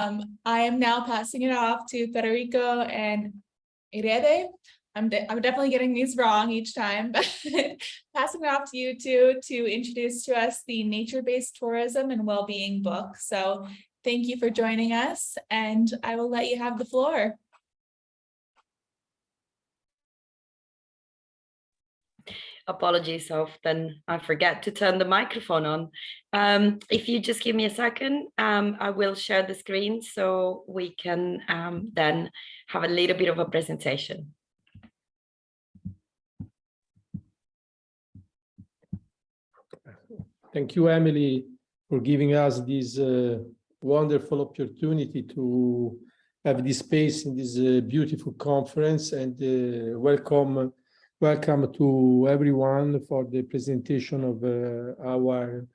Um, I am now passing it off to Federico and Irede. I'm, de- I'm definitely getting these wrong each time, but passing it off to you two to introduce to us the nature-based tourism and well-being book. So thank you for joining us and I will let you have the floor. Apologies often I forget to turn the microphone on. Um, if you just give me a second, um, I will share the screen so we can um, then have a little bit of a presentation. Thank you, Emily, for giving us this uh, wonderful opportunity to have this space in this uh, beautiful conference and uh, welcome welcome to everyone for the presentation of uh, our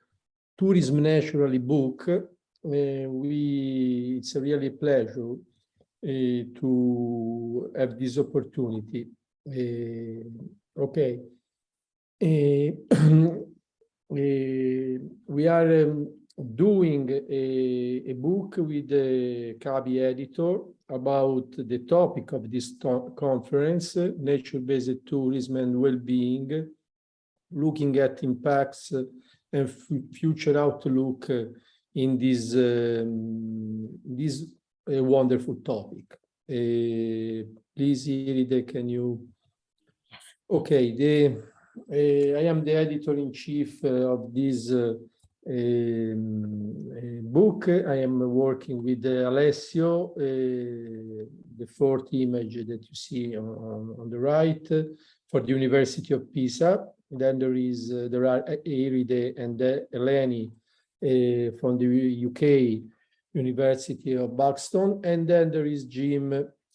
tourism naturally book. Uh, we it's a really pleasure uh, to have this opportunity. Uh, okay. Uh, Uh, we are um, doing a, a, book with the CABI editor about the topic of this to conference, uh, nature-based tourism and well-being, looking at impacts and future outlook in this, um, this wonderful topic. Uh, please, Iride, can you? Okay, the uh, I am the editor-in-chief uh, of this Ehm, eh, book. I am working with eh, Alessio, eh, the fourth image that you see on, on, the right, for the University of Pisa. Then there is there are Iride and Eleni from the UK University of Buxton, and then there is Jim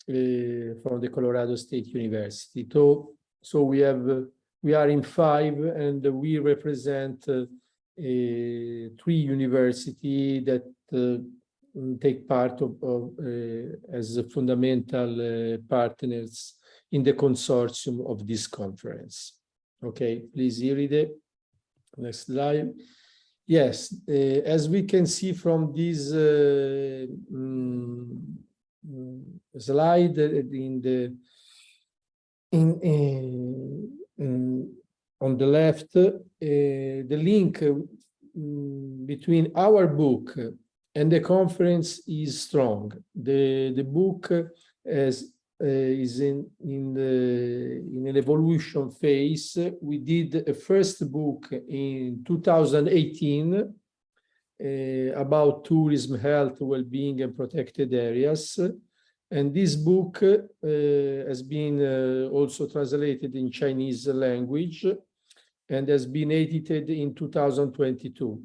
from the Colorado State University. So, so we have we are in five and we represent three universities that uh, take part of, of uh, as fundamental uh, partners in the consortium of this conference. Okay, please, Iride. Next slide. Yes, uh, as we can see from this um, slide in the in, um, on the left, uh, the link um, between our book and the conference is strong. The, the book has, uh, is in, in, the, in an evolution phase. We did a first book in 2018 uh, about tourism, health, well-being and protected areas. And this book uh, has been uh, also translated in Chinese language and has been edited in 2022.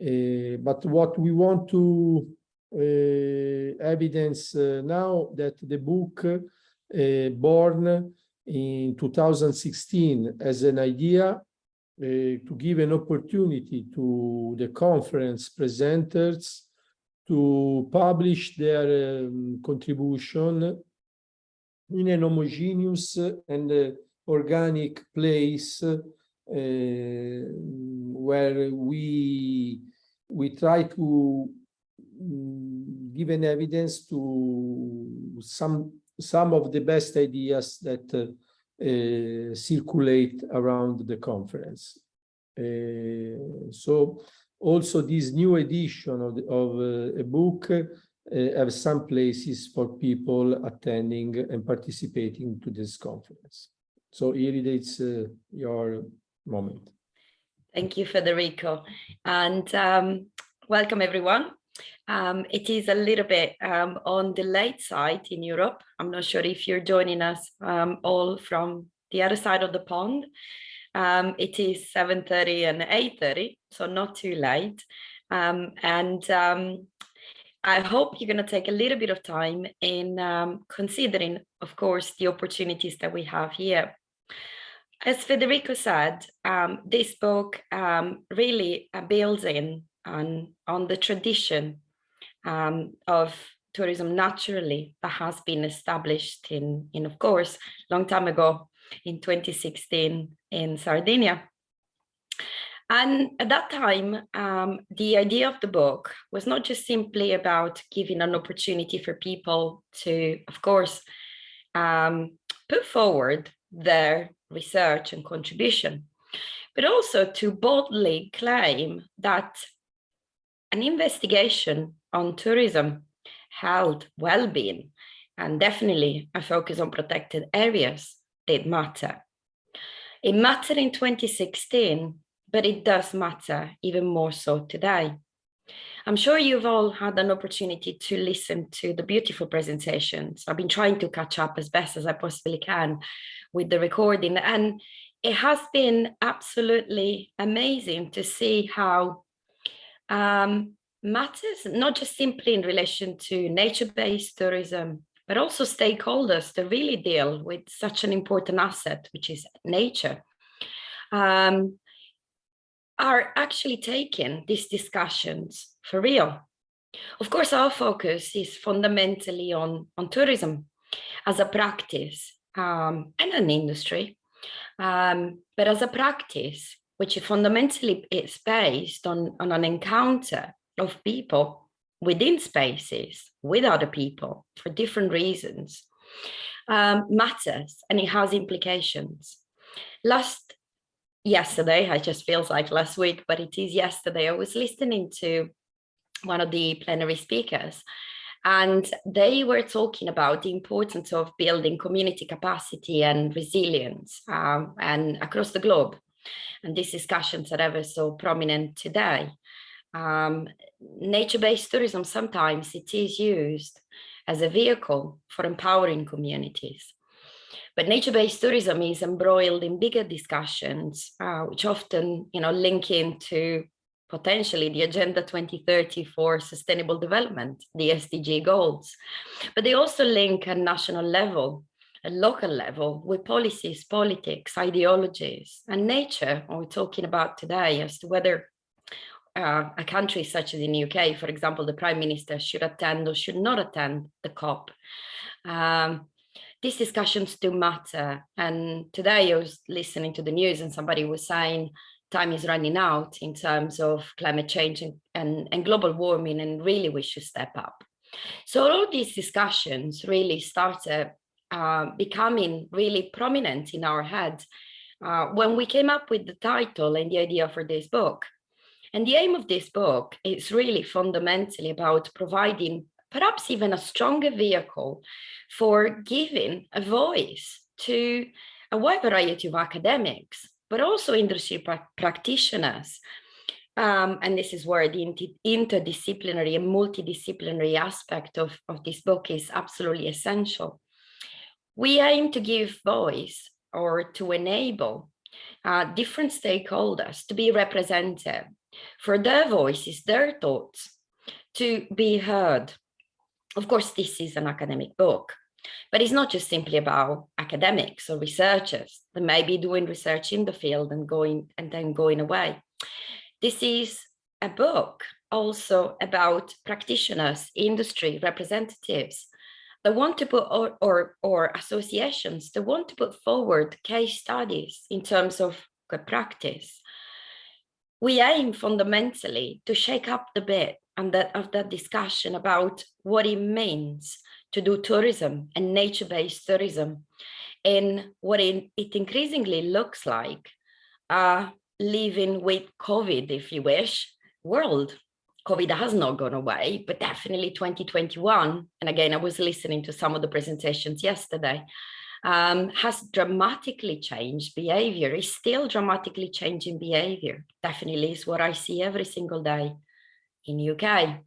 Uh, but what we want to uh, evidence uh, now that the book uh, born in 2016 as an idea to give an opportunity to the conference presenters to publish their um, contribution in an homogeneous and uh, organic place uh, where we we try to um, give an evidence to some some of the best ideas that uh, uh, circulate around the conference. Uh, so also this new edition of, the, of uh, a book uh, have some places for people attending and participating to this conference. So Iride, it's uh, your moment. Thank you, Federico. And um, welcome everyone. Um, it is a little bit um, on the late side in Europe. I'm not sure if you're joining us um, all from the other side of the pond. Um, it is 7.30 and 8.30, so not too late. Um, and I hope you're going to take a little bit of time in considering, of course, the opportunities that we have here. As Federico said, um, this book um, really uh, builds in on, on the tradition of tourism naturally that has been established in, in of course, long time ago in 2016 in Sardinia. And at that time, um, the idea of the book was not just simply about giving an opportunity for people to, of course, um, put forward their research and contribution, but also to boldly claim that an investigation on tourism, health, well-being, and definitely a focus on protected areas did matter. It mattered in 2016, but it does matter even more so today. I'm sure you've all had an opportunity to listen to the beautiful presentations. I've been trying to catch up as best as I possibly can with the recording and it has been absolutely amazing to see how um, matters, not just simply in relation to nature-based tourism, but also stakeholders to really deal with such an important asset, which is nature. Um, are actually taking these discussions for real. Of course, our focus is fundamentally on, on tourism as a practice um, and an industry, um, but as a practice, which fundamentally is based on, on an encounter of people within spaces with other people for different reasons, um, matters and it has implications. Last yesterday, it just feels like last week, but it is yesterday, I was listening to one of the plenary speakers and they were talking about the importance of building community capacity and resilience um, and across the globe. And these discussions are ever so prominent today. Um, Nature-based tourism, sometimes it is used as a vehicle for empowering communities. But nature-based tourism is embroiled in bigger discussions, uh, which often, you know, link into potentially the Agenda 2030 for Sustainable Development, the SDG goals. But they also link at national level, at local level, with policies, politics, ideologies, and nature, we're talking about today as to whether uh, a country such as in the UK, for example, the Prime Minister should attend or should not attend the COP. Um, these discussions do matter. And today I was listening to the news and somebody was saying time is running out in terms of climate change and, and, and global warming and really we should step up. So all these discussions really started uh, becoming really prominent in our head uh, when we came up with the title and the idea for this book. And the aim of this book is really fundamentally about providing perhaps even a stronger vehicle for giving a voice to a wide variety of academics, but also industry pra practitioners. Um, and this is where the interdisciplinary and multidisciplinary aspect of, of this book is absolutely essential. We aim to give voice or to enable uh, different stakeholders to be represented for their voices, their thoughts to be heard of course, this is an academic book, but it's not just simply about academics or researchers that may be doing research in the field and going and then going away. This is a book also about practitioners, industry representatives that want to put or, or, or associations that want to put forward case studies in terms of good practice. We aim fundamentally to shake up the bit and that of that discussion about what it means to do tourism and nature-based tourism and what it, increasingly looks like uh, living with COVID, if you wish, world. COVID has not gone away, but definitely 2021, and again, I was listening to some of the presentations yesterday, um, has dramatically changed behavior, is still dramatically changing behavior. Definitely is what I see every single day in UK.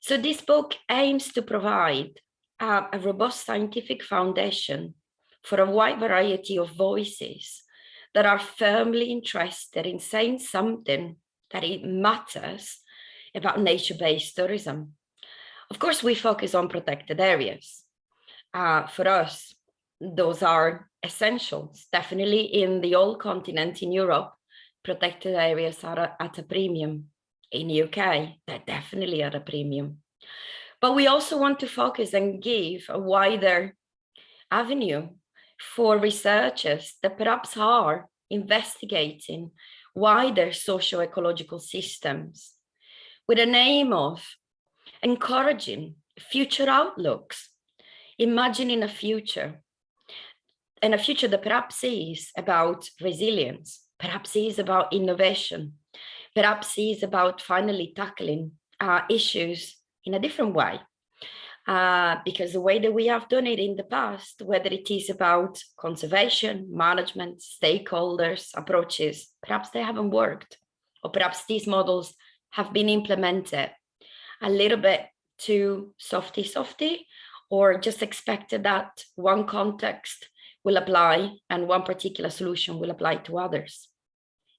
So this book aims to provide a robust scientific foundation for a wide variety of voices that are firmly interested in saying something that it matters about nature-based tourism. Of course, we focus on protected areas. Uh, for us, those are essentials. Definitely in the old continent in Europe, protected areas are at a premium in the UK, they're definitely at a premium. But we also want to focus and give a wider avenue for researchers that perhaps are investigating wider socio-ecological systems with an aim of encouraging future outlooks, imagining a future and a future that perhaps is about resilience, perhaps is about innovation, perhaps is about finally tackling uh, issues in a different way. Uh, because the way that we have done it in the past, whether it is about conservation, management, stakeholders, approaches, perhaps they haven't worked, or perhaps these models have been implemented a little bit too softy softy, or just expected that one context will apply and one particular solution will apply to others.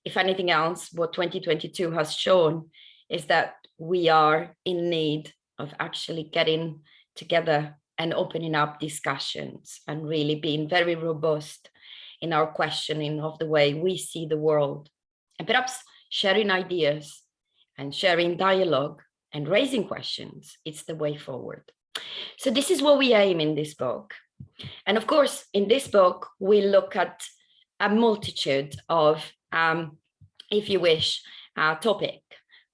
If anything else, what 2022 has shown is that we are in need of actually getting together and opening up discussions and really being very robust in our questioning of the way we see the world. And perhaps sharing ideas and sharing dialogue and raising questions it's the way forward. So this is what we aim in this book. And of course in this book we look at a multitude of um, if you wish uh, topic.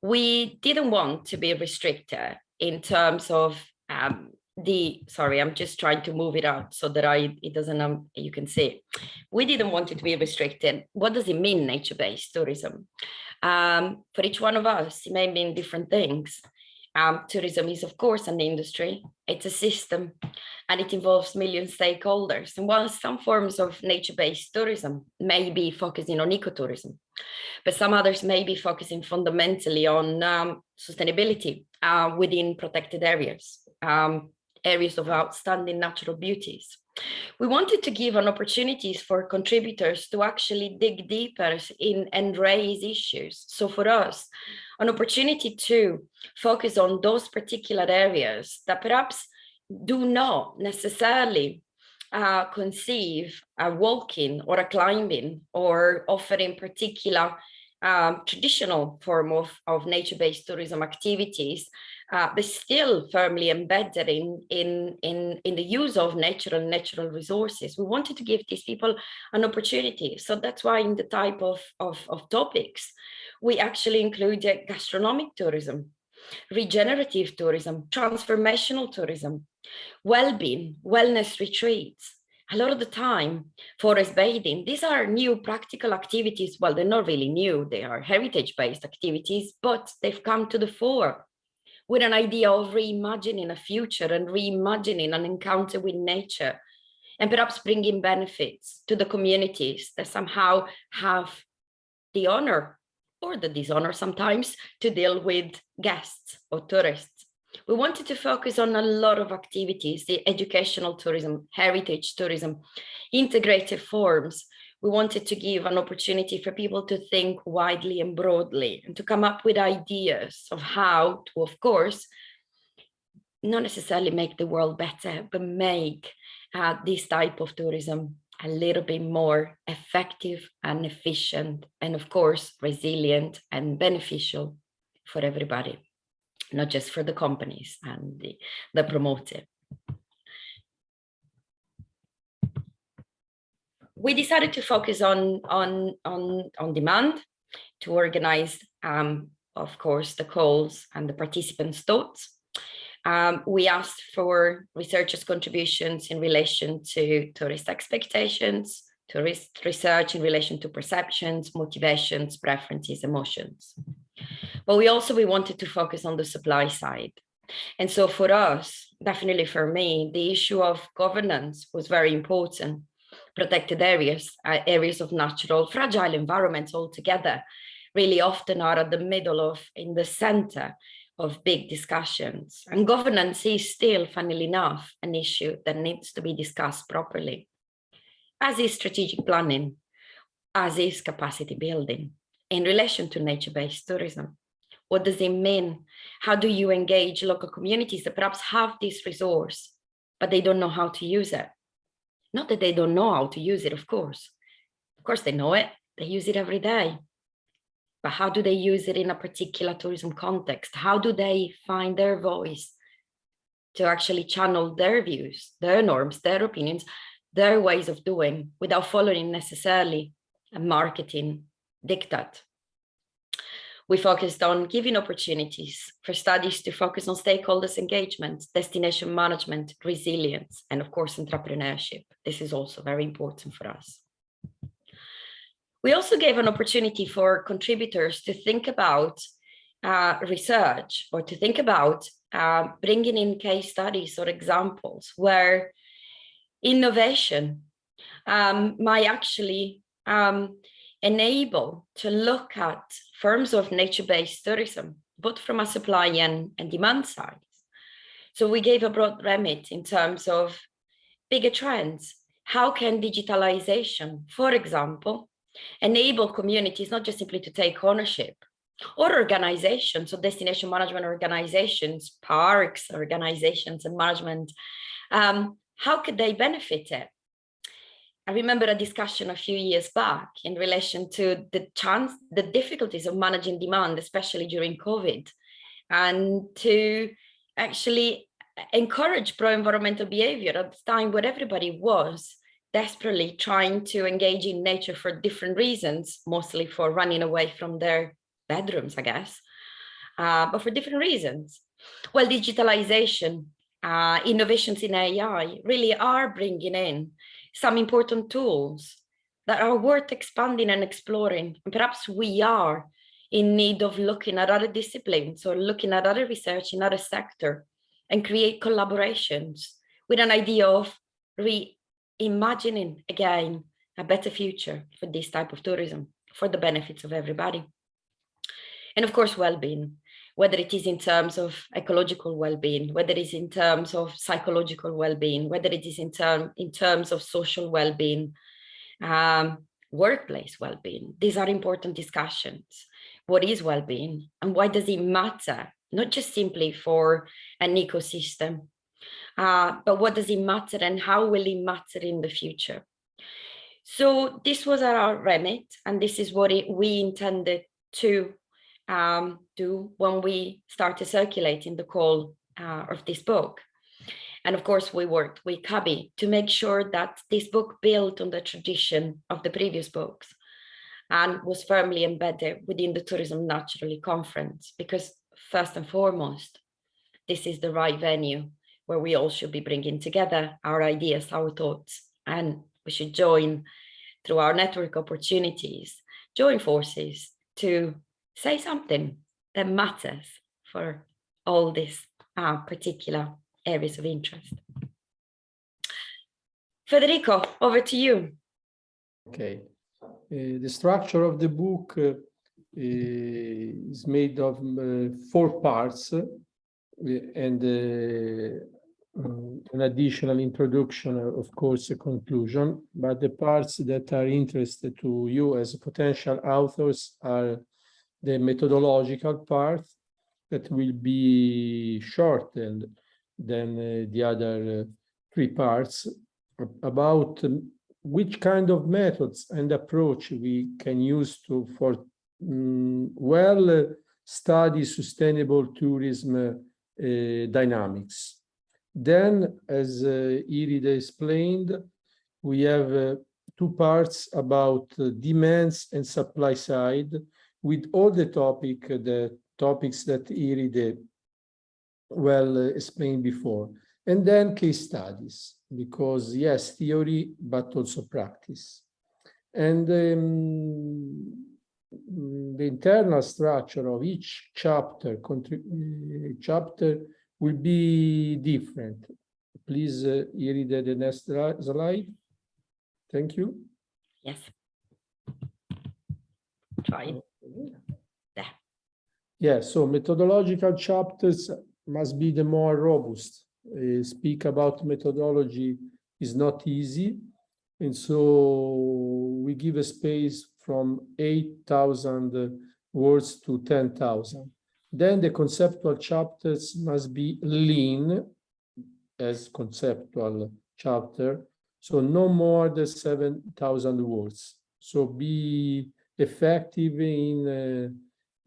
We didn't want to be restricted in terms of um, the sorry i'm just trying to move it out so that i it doesn't um you can see. We didn't want it to be restricted. What does it mean nature-based tourism? Um for each one of us it may mean different things um tourism is of course an industry it's a system and it involves million stakeholders and while some forms of nature-based tourism may be focusing on ecotourism but some others may be focusing fundamentally on um, sustainability uh, within protected areas um, areas of outstanding natural beauties. We wanted to give an opportunities for contributors to actually dig deeper in and raise issues. So for us, an opportunity to focus on those particular areas that perhaps do not necessarily uh, conceive a walking or a climbing or offering particular um, traditional form of, of nature-based tourism activities uh, but still firmly embedded in, in, in, in the use of natural natural resources. We wanted to give these people an opportunity. So that's why in the type of, of, of topics, we actually included gastronomic tourism, regenerative tourism, transformational tourism, well-being, wellness retreats, a lot of the time forest bathing these are new practical activities well they're not really new they are heritage based activities but they've come to the fore with an idea of reimagining a future and reimagining an encounter with nature and perhaps bringing benefits to the communities that somehow have the honor or the dishonor sometimes to deal with guests or tourists. We wanted to focus on a lot of activities, the educational tourism, heritage tourism, integrated forms, we wanted to give an opportunity for people to think widely and broadly and to come up with ideas of how to, of course, not necessarily make the world better, but make uh, this type of tourism a little bit more effective and efficient, and of course, resilient and beneficial for everybody, not just for the companies and the, the promoter. We decided to focus on on on on demand to organize um, of course the calls and the participants thoughts. Um, we asked for researchers contributions in relation to tourist expectations tourist research in relation to perceptions motivations preferences emotions. But we also we wanted to focus on the supply side. And so for us definitely for me the issue of governance was very important protected areas, uh, areas of natural fragile environments altogether, really often are at the middle of, in the center of big discussions. And governance is still, funnily enough, an issue that needs to be discussed properly, as is strategic planning, as is capacity building in relation to nature-based tourism. What does it mean? How do you engage local communities that perhaps have this resource, but they don't know how to use it? Not that they don't know how to use it, of course. Of course, they know it. They use it every day. But how do they use it in a particular tourism context? How do they find their voice to actually channel their views, their norms, their opinions, their ways of doing without following necessarily a marketing diktat we focused on giving opportunities for studies to focus on stakeholders engagement, destination management, resilience, and of course, entrepreneurship. This is also very important for us. We also gave an opportunity for contributors to think about uh, research or to think about uh, bringing in case studies or examples where innovation um, might actually um, enable to look at forms of nature-based tourism, both from a supply and, and demand side. So we gave a broad remit in terms of bigger trends. How can digitalization, for example, enable communities not just simply to take ownership or organizations, so destination management organizations, parks, organizations and management, um, how could they benefit it? I remember a discussion a few years back in relation to the chance, the difficulties of managing demand, especially during COVID, and to actually encourage pro-environmental behavior at the time where everybody was desperately trying to engage in nature for different reasons, mostly for running away from their bedrooms, I guess, uh, but for different reasons. Well, digitalization, uh, innovations in AI really are bringing in some important tools that are worth expanding and exploring. And perhaps we are in need of looking at other disciplines or looking at other research in other sector and create collaborations with an idea of reimagining again a better future for this type of tourism for the benefits of everybody. And of course, well-being whether it is in terms of ecological well-being, whether it is in terms of psychological well-being, whether it is in, term, in terms of social well-being, um, workplace well-being. These are important discussions. What is well-being and why does it matter? Not just simply for an ecosystem, uh, but what does it matter and how will it matter in the future? So this was our remit and this is what it, we intended to um, do when we started circulating the call uh, of this book. And of course, we worked with CABI to make sure that this book built on the tradition of the previous books and was firmly embedded within the Tourism Naturally conference, because first and foremost, this is the right venue where we all should be bringing together our ideas, our thoughts, and we should join through our network opportunities, join forces to say something that matters for all these uh, particular areas of interest. Federico, over to you. Okay. Uh, the structure of the book uh, is made of uh, four parts uh, and uh, an additional introduction, of course, a conclusion, but the parts that are interested to you as potential authors are the methodological part that will be shortened than uh, the other uh, three parts about um, which kind of methods and approach we can use to for um, well uh, study sustainable tourism uh, dynamics. Then, as uh, Iride explained, we have uh, two parts about demands and supply side with all the topic, the topics that Iride well uh, explained before. And then case studies, because yes, theory, but also practice. And um, the internal structure of each chapter, uh, chapter will be different. Please, uh, the next slide. Thank you. Yes. Try. Yeah. So methodological chapters must be the more robust. Uh, speak about methodology is not easy. And so we give a space from 8,000 words to 10,000. Then the conceptual chapters must be lean as conceptual chapter. So no more than 7,000 words. So be effective in uh,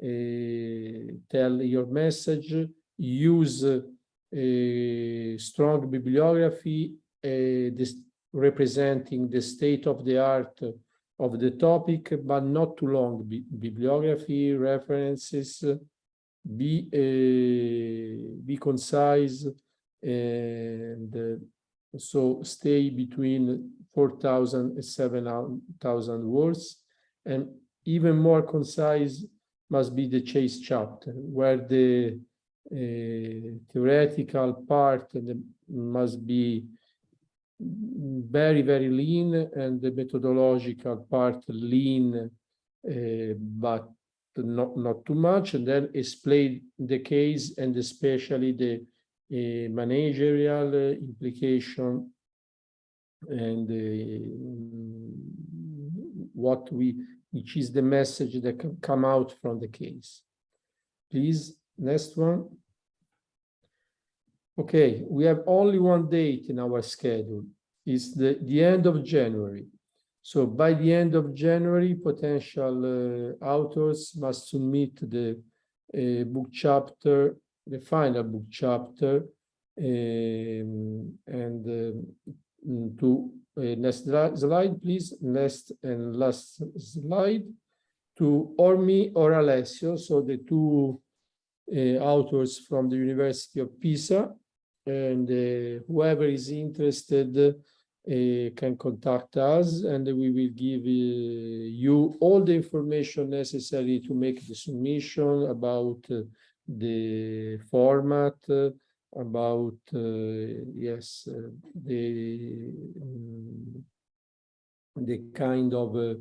uh, tell your message, use a strong bibliography, uh, this representing the state of the art of the topic, but not too long. Bi- Bibliography, references, uh, be, uh, be concise, and uh, so stay between 4,000 and 7,000 words. And even more concise must be the chase chapter, where the uh, theoretical part must be very, very lean and the methodological part lean, uh, but not, not too much. And then explain the case and especially the uh, managerial uh, implication and uh, what we, which is the message that can come out from the case. Please, next one. Okay, we have only one date in our schedule. It's the, the end of January. So by the end of January, potential uh, authors must submit the uh, book chapter, the final book chapter, um, and um, to next slide, please, next and last slide, to Ormi me or Alessio, so the two uh, authors from the University of Pisa, and uh, whoever is interested uh, can contact us and we will give you all the information necessary to make the submission about the format, about, uh, yes, uh, the um, the kind of uh,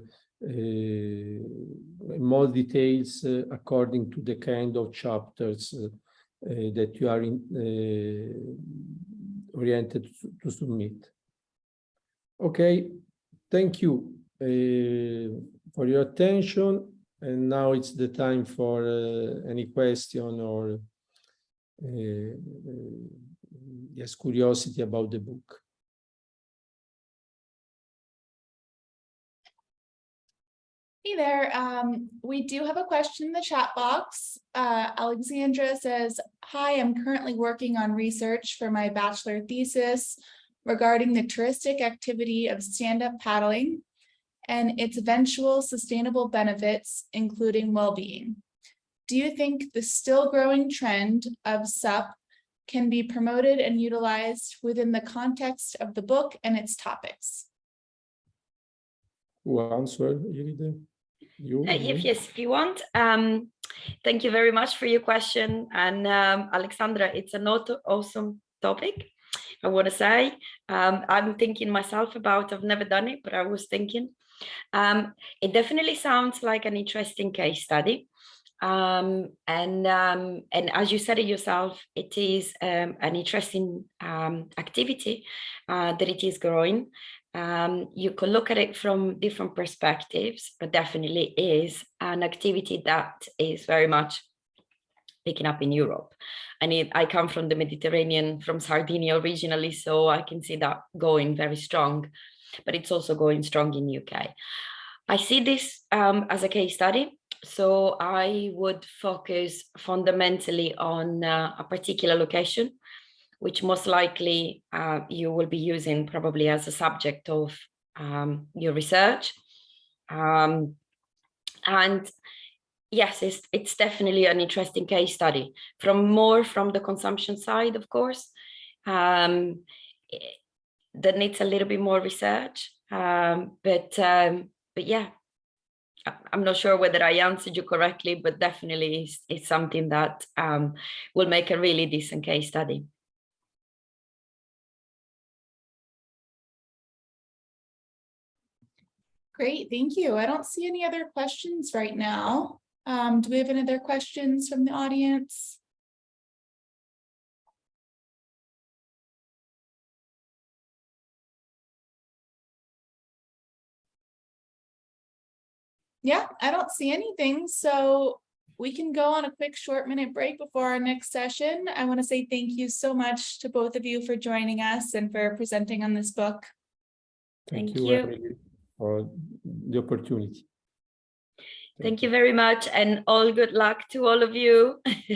more details according to the kind of chapters that you are in, oriented to- submit. Okay, thank you for your attention. And now it's the time for any question or yes, curiosity about the book. Hey there, um, we do have a question in the chat box. Uh, Alexandra says, hi, I'm currently working on research for my bachelor thesis regarding the touristic activity of stand-up paddling and its eventual sustainable benefits, including well-being. Do you think the still growing trend of SUP can be promoted and utilized within the context of the book and its topics? Who answered, Iride? You? Uh. If yes, if you want. Um, thank you very much for your question. And um, Alexandra, it's an awesome topic. I want to say um, I'm thinking myself about. I've never done it, but I was thinking. Um, it definitely sounds like an interesting case study. Um, and um, and as you said it yourself, it is um, an interesting um, activity uh, that it is growing. Um, you can look at it from different perspectives, but definitely is an activity that is very much picking up in Europe. And it, I come from the Mediterranean, from Sardinia originally, so I can see that going very strong, but it's also going strong in UK. I see this um, as a case study. So I would focus fundamentally on uh, a particular location which most likely uh, you will be using probably as a subject of um, your research. Um, and yes, it's, it's definitely an interesting case study from more from the consumption side, of course, um, eh, that needs a little bit more research. Um, but, um, but yeah, I'm not sure whether I answered you correctly, but definitely it's, it's something that um, will make a really decent case study. Great, thank you. I don't see any other questions right now. Um, do we have any other questions from the audience? Yeah, I don't see anything, so we can go on a quick short minute break before our next session. I want to say thank you so much to both of you for joining us and for presenting on this book. Thank Thank you you. For the opportunity. Thank you very much and all good luck to all of you.